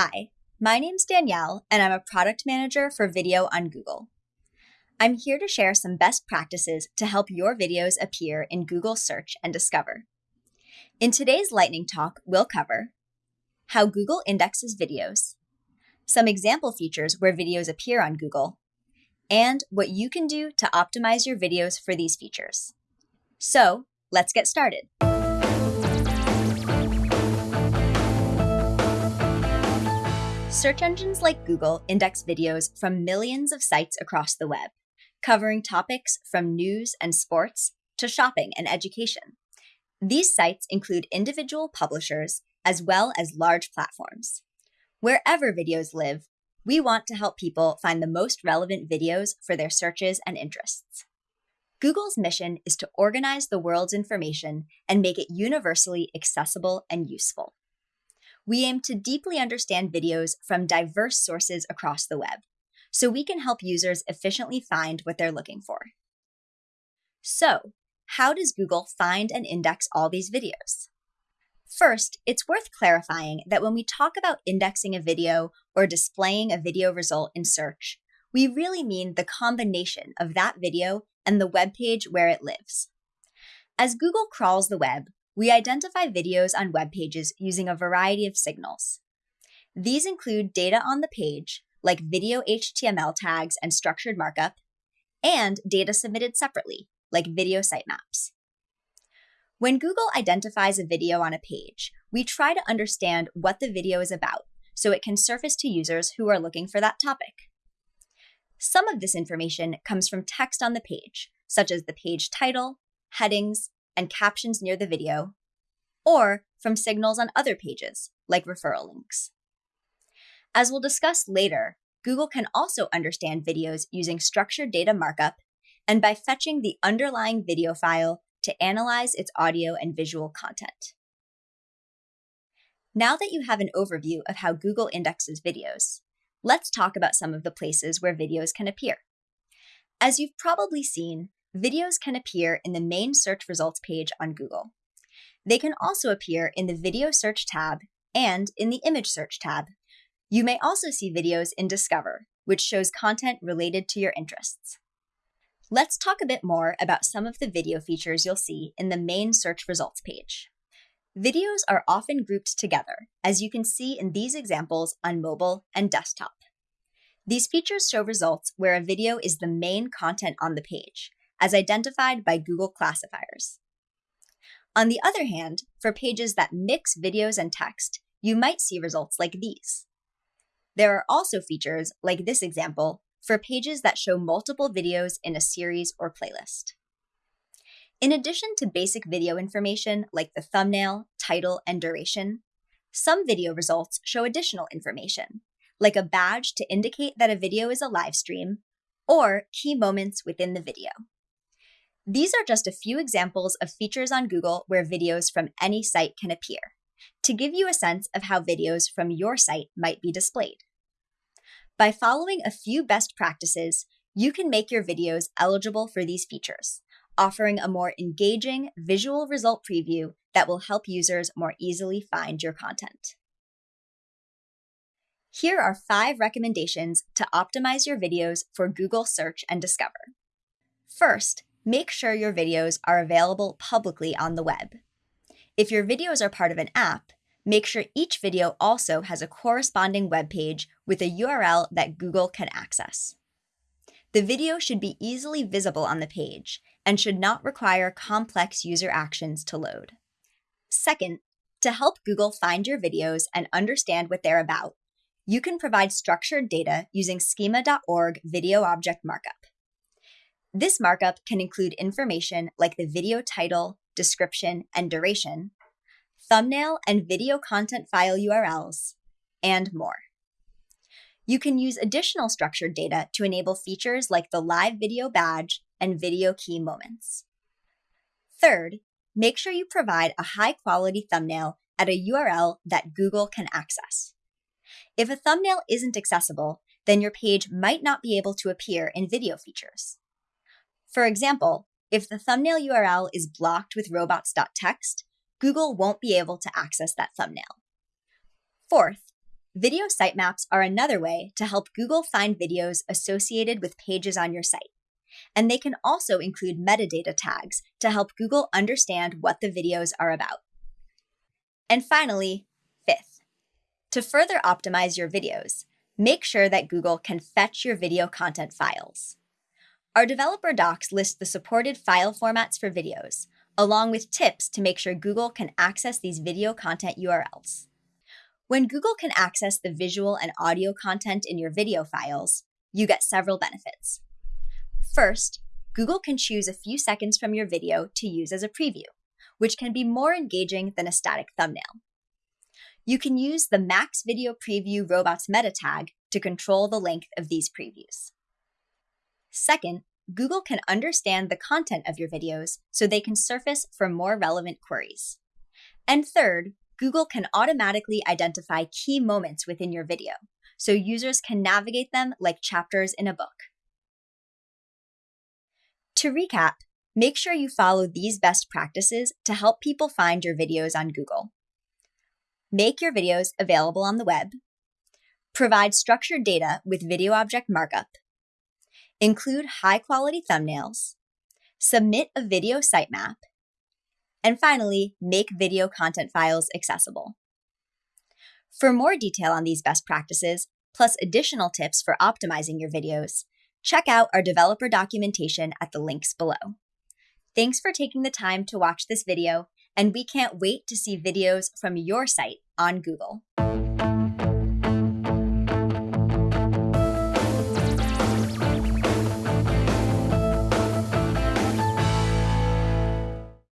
Hi, my name's Danielle, and I'm a product manager for video on Google. I'm here to share some best practices to help your videos appear in Google Search and Discover. In today's lightning talk, we'll cover how Google indexes videos, some example features where videos appear on Google, and what you can do to optimize your videos for these features. So, let's get started. Search engines like Google index videos from millions of sites across the web, covering topics from news and sports to shopping and education. These sites include individual publishers as well as large platforms. Wherever videos live, we want to help people find the most relevant videos for their searches and interests. Google's mission is to organize the world's information and make it universally accessible and useful we aim to deeply understand videos from diverse sources across the web so we can help users efficiently find what they're looking for. So, how does Google find and index all these videos? First, it's worth clarifying that when we talk about indexing a video or displaying a video result in search, we really mean the combination of that video and the web page where it lives. As Google crawls the web, we identify videos on web pages using a variety of signals. These include data on the page, like video HTML tags and structured markup, and data submitted separately, like video sitemaps. When Google identifies a video on a page, we try to understand what the video is about so it can surface to users who are looking for that topic. Some of this information comes from text on the page, such as the page title, headings, and captions near the video, or from signals on other pages, like referral links. As we'll discuss later, Google can also understand videos using structured data markup and by fetching the underlying video file to analyze its audio and visual content. Now that you have an overview of how Google indexes videos, let's talk about some of the places where videos can appear. As you've probably seen, videos can appear in the main search results page on Google. They can also appear in the Video Search tab and in the Image Search tab. You may also see videos in Discover, which shows content related to your interests. Let's talk a bit more about some of the video features you'll see in the main search results page. Videos are often grouped together, as you can see in these examples on mobile and desktop. These features show results where a video is the main content on the page, as identified by Google classifiers. On the other hand, for pages that mix videos and text, you might see results like these. There are also features, like this example, for pages that show multiple videos in a series or playlist. In addition to basic video information like the thumbnail, title, and duration, some video results show additional information, like a badge to indicate that a video is a live stream, or key moments within the video. These are just a few examples of features on Google where videos from any site can appear, to give you a sense of how videos from your site might be displayed. By following a few best practices, you can make your videos eligible for these features, offering a more engaging visual result preview that will help users more easily find your content. Here are five recommendations to optimize your videos for Google Search and Discover. First, make sure your videos are available publicly on the web. If your videos are part of an app, make sure each video also has a corresponding web page with a URL that Google can access. The video should be easily visible on the page and should not require complex user actions to load. Second, to help Google find your videos and understand what they're about, you can provide structured data using schema.org video object markup. This markup can include information like the video title, description, and duration, thumbnail and video content file URLs, and more. You can use additional structured data to enable features like the live video badge and video key moments. Third, make sure you provide a high quality thumbnail at a URL that Google can access. If a thumbnail isn't accessible, then your page might not be able to appear in video features. For example, if the thumbnail URL is blocked with robots.txt, Google won't be able to access that thumbnail. Fourth, Video sitemaps are another way to help Google find videos associated with pages on your site. And they can also include metadata tags to help Google understand what the videos are about. And finally, fifth, to further optimize your videos, make sure that Google can fetch your video content files. Our developer docs list the supported file formats for videos, along with tips to make sure Google can access these video content URLs. When Google can access the visual and audio content in your video files, you get several benefits. First, Google can choose a few seconds from your video to use as a preview, which can be more engaging than a static thumbnail. You can use the Max Video Preview Robots meta tag to control the length of these previews. Second, Google can understand the content of your videos so they can surface for more relevant queries. And third, Google can automatically identify key moments within your video, so users can navigate them like chapters in a book. To recap, make sure you follow these best practices to help people find your videos on Google. Make your videos available on the web. Provide structured data with video object markup. Include high quality thumbnails. Submit a video sitemap and finally, make video content files accessible. For more detail on these best practices, plus additional tips for optimizing your videos, check out our developer documentation at the links below. Thanks for taking the time to watch this video, and we can't wait to see videos from your site on Google.